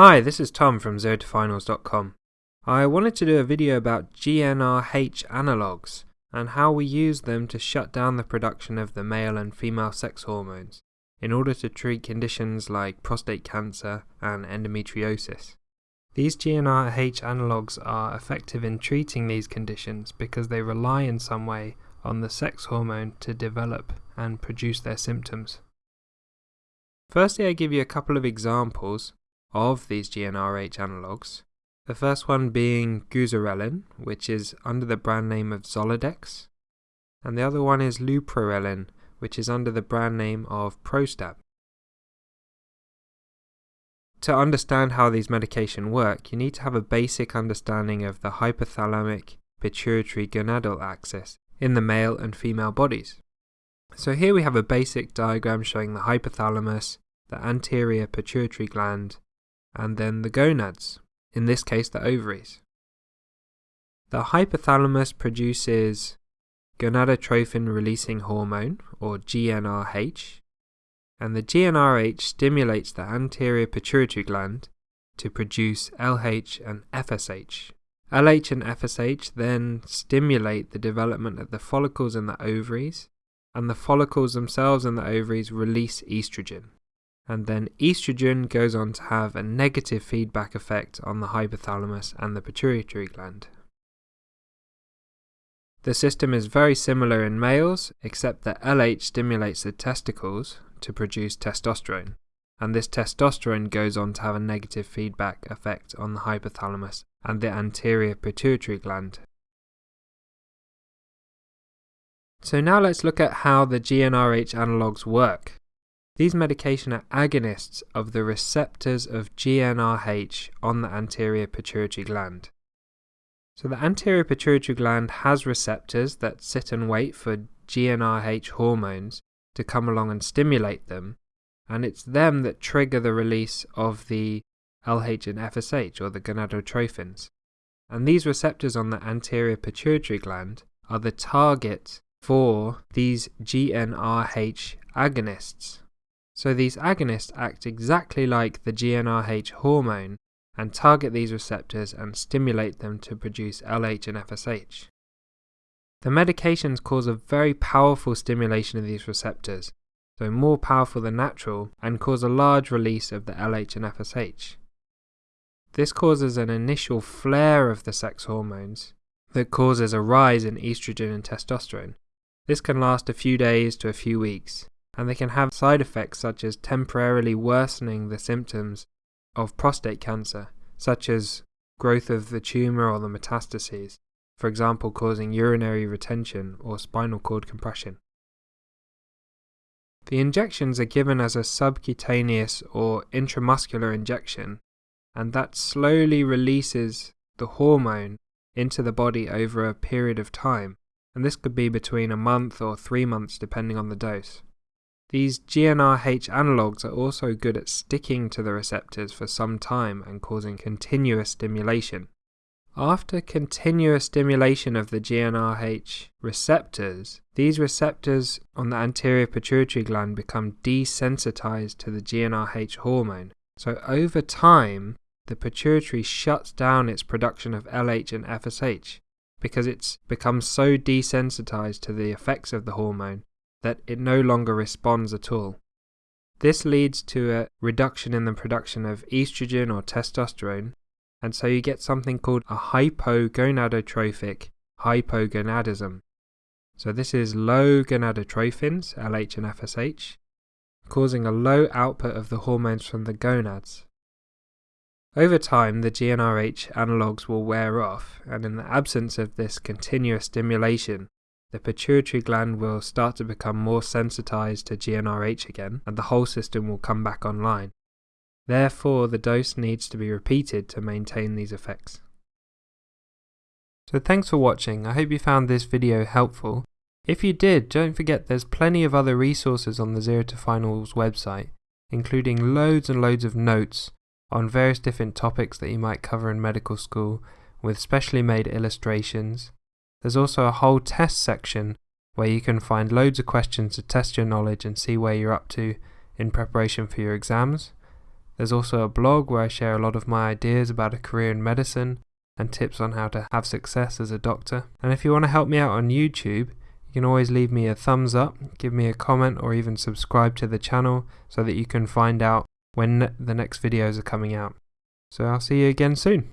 Hi, this is Tom from ZeroToFinals.com. I wanted to do a video about GnRH analogues and how we use them to shut down the production of the male and female sex hormones in order to treat conditions like prostate cancer and endometriosis. These GnRH analogues are effective in treating these conditions because they rely in some way on the sex hormone to develop and produce their symptoms. Firstly, I give you a couple of examples of these GnRH analogues. The first one being goserelin, which is under the brand name of Zoladex, and the other one is leuprorelin, which is under the brand name of Prostap. To understand how these medications work, you need to have a basic understanding of the hypothalamic pituitary gonadal axis in the male and female bodies. So here we have a basic diagram showing the hypothalamus, the anterior pituitary gland, and then the gonads, in this case the ovaries. The hypothalamus produces gonadotrophin releasing hormone, or GnRH, and the GnRH stimulates the anterior pituitary gland to produce LH and FSH. LH and FSH then stimulate the development of the follicles in the ovaries, and the follicles themselves in the ovaries release estrogen. And then estrogen goes on to have a negative feedback effect on the hypothalamus and the pituitary gland. The system is very similar in males, except that LH stimulates the testicles to produce testosterone, and this testosterone goes on to have a negative feedback effect on the hypothalamus and the anterior pituitary gland. So now let's look at how the GnRH analogues work. These medications are agonists of the receptors of GnRH on the anterior pituitary gland. So the anterior pituitary gland has receptors that sit and wait for GnRH hormones to come along and stimulate them, and it's them that trigger the release of the LH and FSH or the gonadotrophins. And these receptors on the anterior pituitary gland are the target for these GnRH agonists. So these agonists act exactly like the GnRH hormone and target these receptors and stimulate them to produce LH and FSH. The medications cause a very powerful stimulation of these receptors, so more powerful than natural, and cause a large release of the LH and FSH. This causes an initial flare of the sex hormones that causes a rise in estrogen and testosterone. This can last a few days to a few weeks, and they can have side effects such as temporarily worsening the symptoms of prostate cancer, such as growth of the tumour or the metastases, for example causing urinary retention or spinal cord compression. The injections are given as a subcutaneous or intramuscular injection, and that slowly releases the hormone into the body over a period of time, and this could be between a month or three months depending on the dose. These GnRH analogues are also good at sticking to the receptors for some time and causing continuous stimulation. After continuous stimulation of the GnRH receptors, these receptors on the anterior pituitary gland become desensitized to the GnRH hormone. So over time, the pituitary shuts down its production of LH and FSH because it's become so desensitized to the effects of the hormone that it no longer responds at all. This leads to a reduction in the production of estrogen or testosterone, and so you get something called a hypogonadotrophic hypogonadism. So this is low gonadotrophins, LH and FSH, causing a low output of the hormones from the gonads. Over time, the GnRH analogues will wear off, and in the absence of this continuous stimulation, the pituitary gland will start to become more sensitized to GnRH again, and the whole system will come back online. Therefore, the dose needs to be repeated to maintain these effects. So thanks for watching, I hope you found this video helpful. If you did, don't forget there's plenty of other resources on the Zero to Finals website, including loads and loads of notes on various different topics that you might cover in medical school, with specially made illustrations, there's also a whole test section where you can find loads of questions to test your knowledge and see where you're up to in preparation for your exams. There's also a blog where I share a lot of my ideas about a career in medicine and tips on how to have success as a doctor. And if you want to help me out on YouTube, you can always leave me a thumbs up, give me a comment, or even subscribe to the channel so that you can find out when the next videos are coming out. So I'll see you again soon.